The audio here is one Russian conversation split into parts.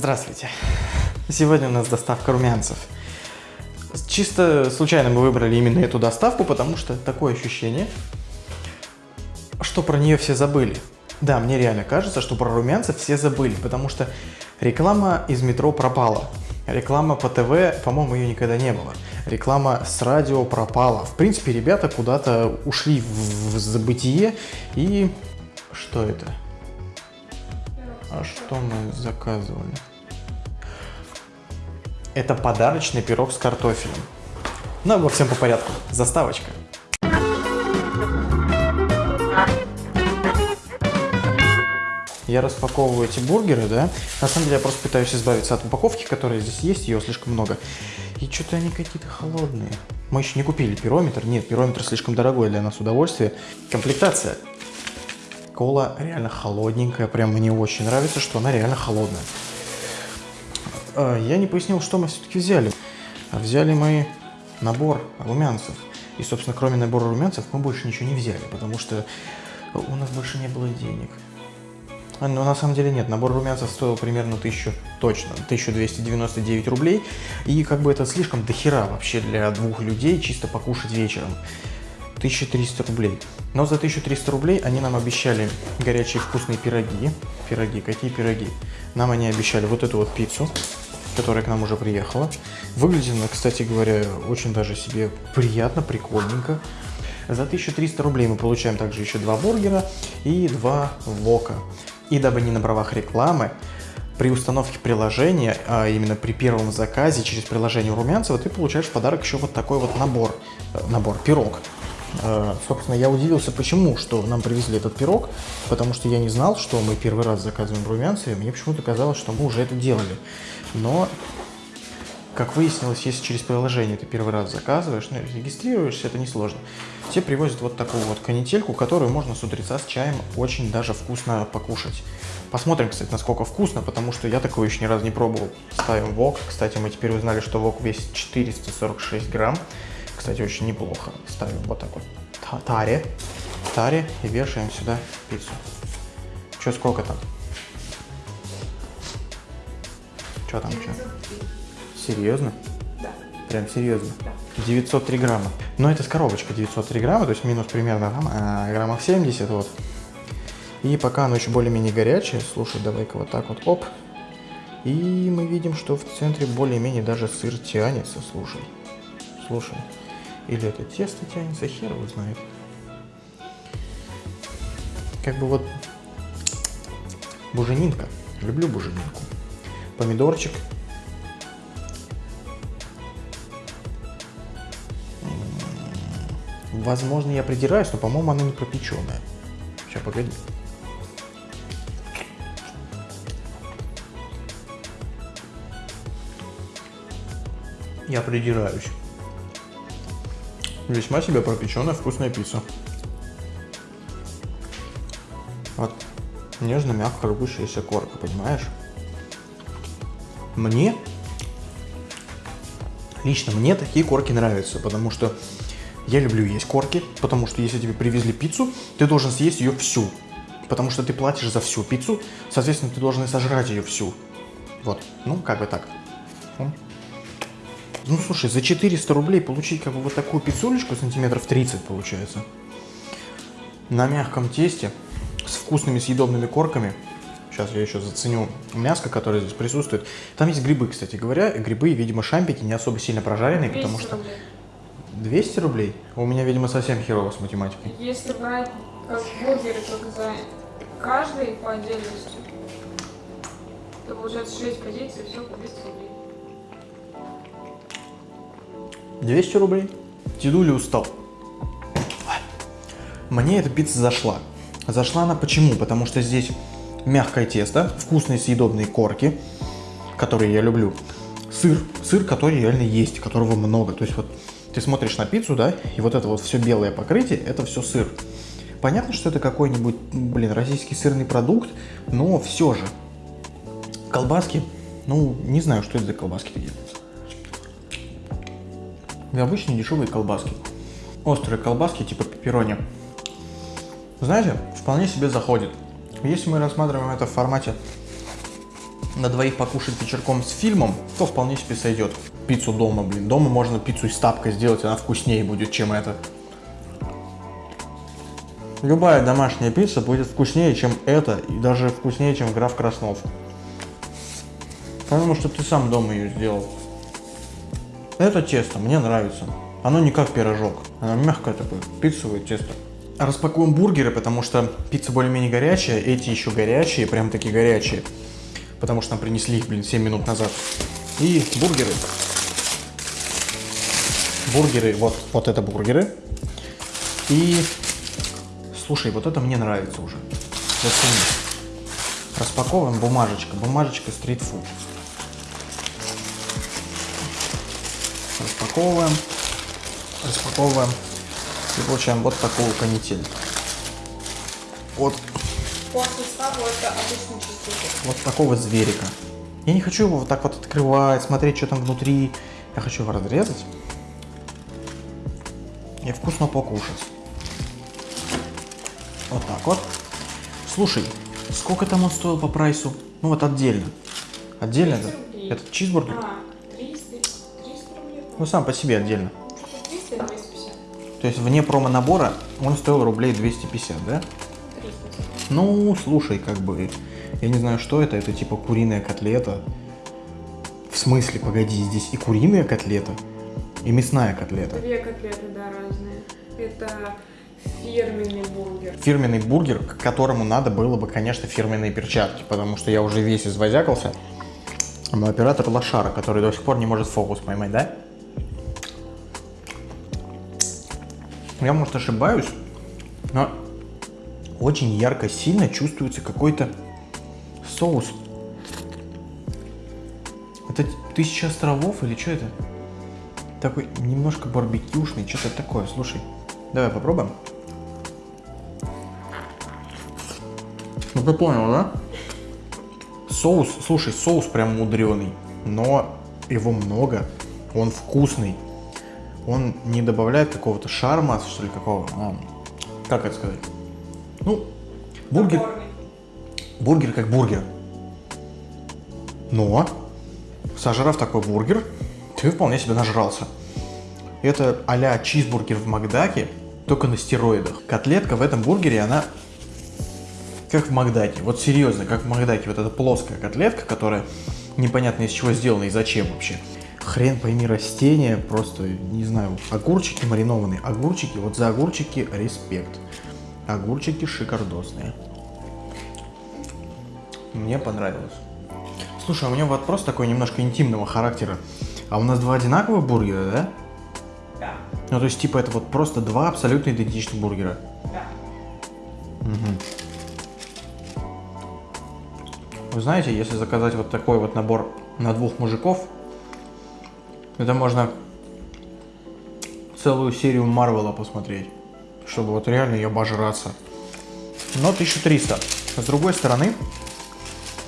Здравствуйте. Сегодня у нас доставка румянцев. Чисто случайно мы выбрали именно эту доставку, потому что такое ощущение, что про нее все забыли. Да, мне реально кажется, что про румянцев все забыли, потому что реклама из метро пропала. Реклама по ТВ, по-моему, ее никогда не было. Реклама с радио пропала. В принципе, ребята куда-то ушли в, в забытие. И что это? А что мы заказывали? Это подарочный пирог с картофелем. Ну, во всем по порядку. Заставочка. Я распаковываю эти бургеры, да. На самом деле я просто пытаюсь избавиться от упаковки, которая здесь есть, ее слишком много. И что-то они какие-то холодные. Мы еще не купили пирометр. Нет, пирометр слишком дорогой для нас удовольствие. Комплектация. Кола реально холодненькая. Прям мне очень нравится, что она реально холодная. А, я не пояснил, что мы все-таки взяли. Взяли мы набор румянцев. И, собственно, кроме набора румянцев мы больше ничего не взяли, потому что у нас больше не было денег. А, но на самом деле нет, набор румянцев стоил примерно 1000, точно, 1299 рублей. И как бы это слишком дохера вообще для двух людей чисто покушать вечером. 1300 рублей. Но за 1300 рублей они нам обещали горячие вкусные пироги. Пироги, какие пироги? Нам они обещали вот эту вот пиццу, которая к нам уже приехала. Выглядит она, кстати говоря, очень даже себе приятно, прикольненько. За 1300 рублей мы получаем также еще два бургера и два вока. И дабы не на правах рекламы, при установке приложения, а именно при первом заказе через приложение Румянцева, ты получаешь в подарок еще вот такой вот набор, э, набор, пирог. Э, собственно, я удивился, почему, что нам привезли этот пирог, потому что я не знал, что мы первый раз заказываем румянцы, и мне почему-то казалось, что мы уже это делали. Но, как выяснилось, если через приложение ты первый раз заказываешь, ну, регистрируешься, это несложно. Тебе привозят вот такую вот канительку, которую можно с утреца с чаем очень даже вкусно покушать. Посмотрим, кстати, насколько вкусно, потому что я такое еще ни разу не пробовал. Ставим вок. Кстати, мы теперь узнали, что вок весит 446 грамм. Кстати, очень неплохо. Ставим вот так вот таре. Таре и вешаем сюда пиццу. Че, сколько там? Че там, что? Серьезно? Да. Прям серьезно? Да. 903 грамма. Но это с коробочкой 903 грамма, то есть минус примерно там, а, граммов 70, вот. И пока оно еще более-менее горячее, слушай, давай-ка вот так вот, оп. И мы видим, что в центре более-менее даже сыр тянется, слушай. Слушай. Или это тесто тянется, хер его знает. Как бы вот буженинка. Люблю буженинку. Помидорчик. Возможно, я придираюсь, но, по-моему, она не пропеченная. Сейчас, погоди. Я придираюсь. Весьма себе пропеченная вкусная пицца. Вот нежно-мягко рвущаяся корка, понимаешь? Мне, лично мне такие корки нравятся, потому что я люблю есть корки, потому что если тебе привезли пиццу, ты должен съесть ее всю. Потому что ты платишь за всю пиццу, соответственно, ты должен и сожрать ее всю. Вот, ну, как бы так. Ну, слушай, за 400 рублей получить как бы вот такую пиццулечку, сантиметров 30 получается. На мягком тесте, с вкусными съедобными корками. Сейчас я еще заценю мяско, которое здесь присутствует. Там есть грибы, кстати говоря. Грибы, видимо, шампики не особо сильно прожаренные, потому что... Рублей. 200 рублей? У меня, видимо, совсем херово с математикой. Если брать как бургеры только за каждый по отдельности, то получается 6 позиций, все по 200 рублей. 200 рублей. Дедуля устал. Мне эта пицца зашла. Зашла она почему? Потому что здесь мягкое тесто, вкусные съедобные корки, которые я люблю. Сыр, сыр, который реально есть, которого много. То есть вот ты смотришь на пиццу, да, и вот это вот все белое покрытие, это все сыр. Понятно, что это какой-нибудь, блин, российский сырный продукт, но все же. Колбаски, ну, не знаю, что это за колбаски такие. Обычные дешевые колбаски. Острые колбаски типа пепперони. Знаете, вполне себе заходит. Если мы рассматриваем это в формате на двоих покушать вечерком с фильмом, то вполне себе сойдет. Пиццу дома, блин. Дома можно пиццу из тапка сделать, она вкуснее будет, чем это. Любая домашняя пицца будет вкуснее, чем это, и даже вкуснее, чем граф Краснов. Потому что ты сам дома ее сделал. Это тесто мне нравится. Оно не как пирожок, оно мягкое такое, пиццевое тесто. Распакуем бургеры, потому что пицца более-менее горячая, эти еще горячие, прям такие горячие. Потому что нам принесли их, блин, 7 минут назад. И бургеры. Бургеры, вот, вот это бургеры. И, слушай, вот это мне нравится уже. Распаковываем бумажечка, бумажечка стритфуд. Распаковываем, распаковываем и получаем вот такую канитель. Вот, вот такого зверика. Я не хочу его вот так вот открывать, смотреть, что там внутри. Я хочу его разрезать и вкусно покушать. Вот так вот. Слушай, сколько там он стоил по прайсу? Ну вот отдельно. Отдельно 200 этот, этот чизбургер. А, 300, 300 рублей. Ну сам по себе отдельно. 300 и 250. То есть вне промо-набора он стоил рублей 250, да? 300. Ну, слушай, как бы, я не знаю, что это, это типа куриная котлета. В смысле, погоди, здесь и куриная котлета, и мясная котлета. Две котлеты, да, разные. Это фирменный бургер. Фирменный бургер, к которому надо было бы, конечно, фирменные перчатки, потому что я уже весь извозякался. Но оператор лошара, который до сих пор не может фокус поймать, да? Я, может, ошибаюсь, но очень ярко, сильно чувствуется какой-то соус. Это тысяча островов или что это? Такой немножко барбекюшный, что-то такое. Слушай, давай попробуем. Ну ты понял, да? Соус, слушай, соус прям мудреный, но его много, он вкусный. Он не добавляет какого-то шарма, что ли, какого. а, как это сказать? Ну, бургер, бургер как бургер. Но, сожрав такой бургер, ты вполне себе нажрался. Это а-ля чизбургер в Макдаке, только на стероидах. Котлетка в этом бургере, она как в Макдаке. Вот серьезно, как в Макдаке. Вот эта плоская котлетка, которая непонятно из чего сделана и зачем вообще. Хрен пойми растения, просто, не знаю, огурчики маринованные. Огурчики, вот за огурчики респект. Огурчики шикардосные. Мне понравилось. Слушай, а у меня вопрос такой немножко интимного характера. А у нас два одинаковых бургера, да? Да, Ну, то есть, типа, это вот просто два абсолютно идентичных бургера. да. Вы знаете, если заказать вот такой вот набор на двух мужиков, это можно целую серию Марвела посмотреть, чтобы вот реально ее обожраться. Но 1300. С другой стороны,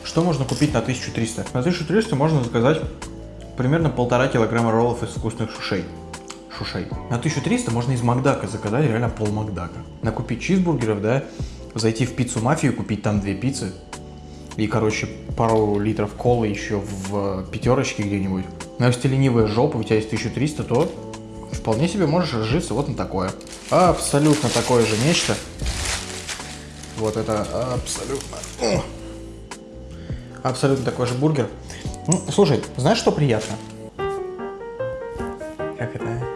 что можно купить на 1300? На 1300 можно заказать примерно полтора килограмма роллов из вкусных шушей. Шушей. На 1300 можно из Макдака заказать реально пол Макдака. Накупить чизбургеров, да, зайти в пиццу мафию, купить там две пиццы, и, короче, пару литров колы еще в пятерочке где-нибудь. Но если ты ленивая жопа, у тебя есть 1300, то вполне себе можешь разжиться вот на такое. Абсолютно такое же нечто. Вот это абсолютно... Абсолютно такой же бургер. Ну, слушай, знаешь, что приятно? Как это?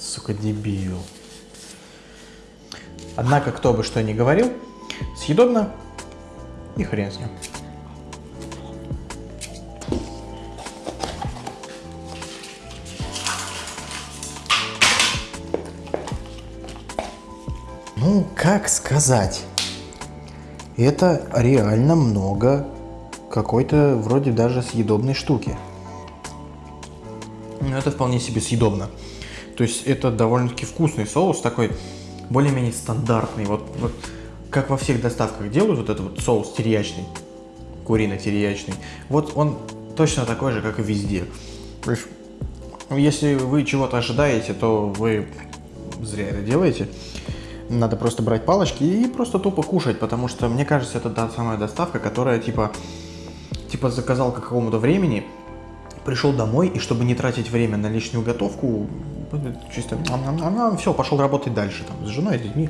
Сука, дебил. Однако, кто бы что ни говорил, съедобно и хрен с ним. Ну, как сказать? Это реально много какой-то вроде даже съедобной штуки. Ну, это вполне себе съедобно. То есть это довольно-таки вкусный соус, такой более-менее стандартный. Вот, вот как во всех доставках делают вот этот вот соус терьячный, курино-терьячный. Вот он точно такой же, как и везде. Если вы чего-то ожидаете, то вы зря это делаете. Надо просто брать палочки и просто тупо кушать, потому что, мне кажется, это та самая доставка, которая, типа, типа заказал к какому-то времени, пришел домой, и чтобы не тратить время на лишнюю готовку, чисто, все, пошел работать дальше, там, с женой, с детьми.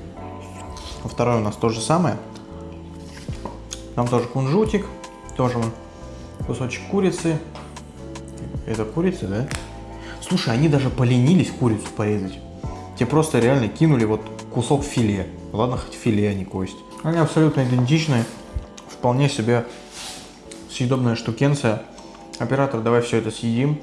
Второе у нас то же самое. Там тоже кунжутик, тоже кусочек курицы. Это курица, да? Слушай, они даже поленились курицу порезать. Тебе просто реально кинули вот кусок филе. Ладно, хоть филе, а не кость. Они абсолютно идентичны. Вполне себе съедобная штукенция. Оператор, давай все это съедим.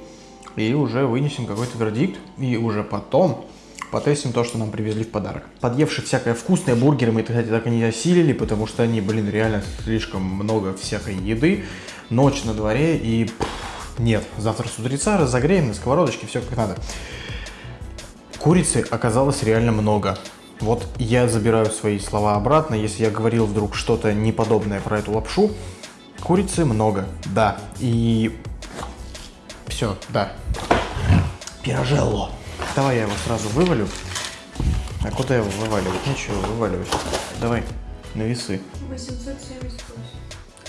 И уже вынесем какой-то вердикт. И уже потом потестим то, что нам привезли в подарок. Подъевши всякое вкусное, бургеры мы, кстати, так и не осилили, потому что они, блин, реально слишком много всякой еды. Ночь на дворе и... нет, завтра с утреца разогреем на сковородочке, все как надо. Курицы оказалось реально много. Вот я забираю свои слова обратно, если я говорил вдруг что-то неподобное про эту лапшу. Курицы много, да. И все, да. Пирожелло. Давай я его сразу вывалю. А куда его вываливать? Нечего вываливать. Давай, на весы. 878.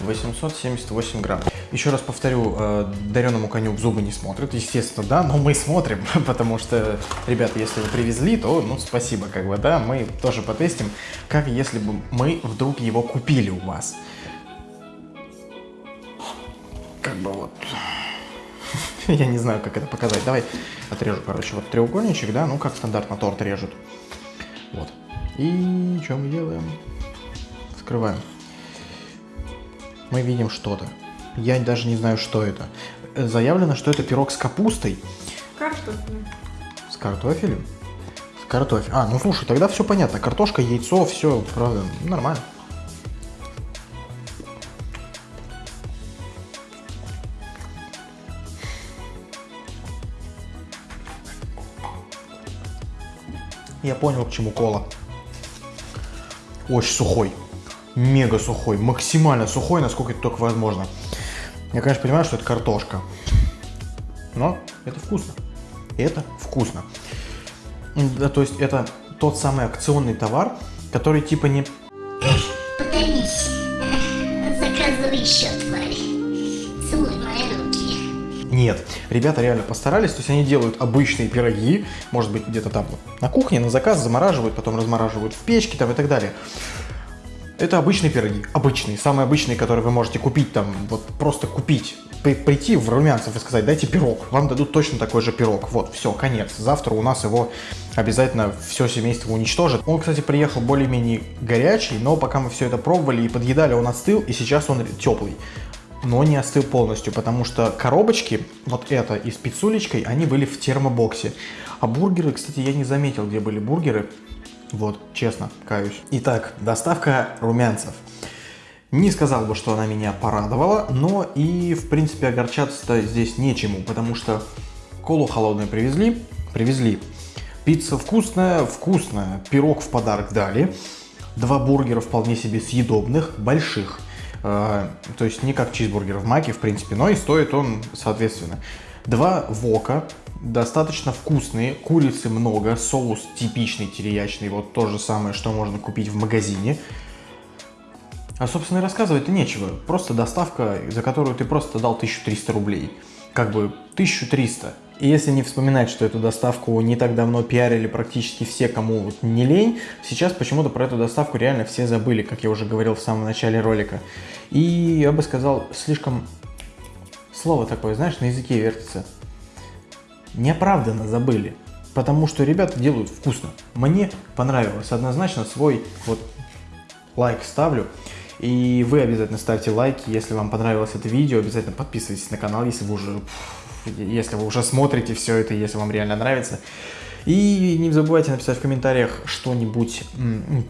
878 грамм. Еще раз повторю, э, дареному коню в зубы не смотрят, естественно, да, но мы смотрим, потому что, ребята, если вы привезли, то, ну, спасибо, как бы, да, мы тоже потестим, как если бы мы вдруг его купили у вас. Как бы вот Я не знаю, как это показать. Давай отрежу, короче, вот треугольничек, да, ну как стандартно торт режут. Вот. И что мы делаем? Вскрываем. Мы видим что-то. Я даже не знаю, что это. Заявлено, что это пирог с капустой. Картофель. С картофелем? С картофелем. А, ну слушай, тогда все понятно. Картошка, яйцо, все, правда, нормально. Я понял, к чему кола. Очень сухой. Мега сухой. Максимально сухой, насколько это только возможно. Я, конечно, понимаю, что это картошка. Но это вкусно. Это вкусно. Да, то есть это тот самый акционный товар, который типа не... Подавись. Заказывай еще, тварь. Целуй мои руки. Нет, ребята реально постарались, то есть они делают обычные пироги, может быть где-то там на кухне, на заказ, замораживают, потом размораживают в печке там и так далее. Это обычные пироги, обычные, самые обычные, которые вы можете купить там, вот просто купить, при, прийти в Румянцев и сказать, дайте пирог, вам дадут точно такой же пирог, вот, все, конец, завтра у нас его обязательно все семейство уничтожит. Он, кстати, приехал более-менее горячий, но пока мы все это пробовали и подъедали, он остыл, и сейчас он теплый но не остыл полностью, потому что коробочки, вот это и с пиццулечкой, они были в термобоксе. А бургеры, кстати, я не заметил, где были бургеры. Вот, честно, каюсь. Итак, доставка румянцев. Не сказал бы, что она меня порадовала, но и, в принципе, огорчаться-то здесь нечему, потому что колу холодную привезли, привезли. Пицца вкусная, вкусная, пирог в подарок дали. Два бургера вполне себе съедобных, больших – Э, то есть не как чизбургер в маке, в принципе, но и стоит он соответственно. Два вока, достаточно вкусные, курицы много, соус типичный териячный, вот то же самое, что можно купить в магазине. А, собственно, и рассказывать-то нечего. Просто доставка, за которую ты просто дал 1300 рублей. Как бы 1300. И если не вспоминать, что эту доставку не так давно пиарили практически все, кому не лень, сейчас почему-то про эту доставку реально все забыли, как я уже говорил в самом начале ролика. И я бы сказал, слишком... Слово такое, знаешь, на языке вертится. Неоправданно забыли. Потому что ребята делают вкусно. Мне понравилось. Однозначно свой вот лайк ставлю. И вы обязательно ставьте лайки, если вам понравилось это видео. Обязательно подписывайтесь на канал, если вы уже если вы уже смотрите все это, если вам реально нравится. И не забывайте написать в комментариях что-нибудь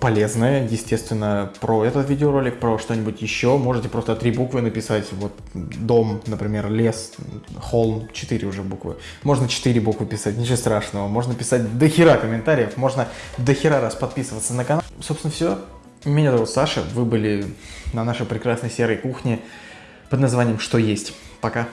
полезное, естественно, про этот видеоролик, про что-нибудь еще. Можете просто три буквы написать, вот дом, например, лес, холм, четыре уже буквы. Можно четыре буквы писать, ничего страшного. Можно писать до хера комментариев, можно до хера раз подписываться на канал. Собственно, все. Меня зовут Саша, вы были на нашей прекрасной серой кухне под названием «Что есть?». Пока.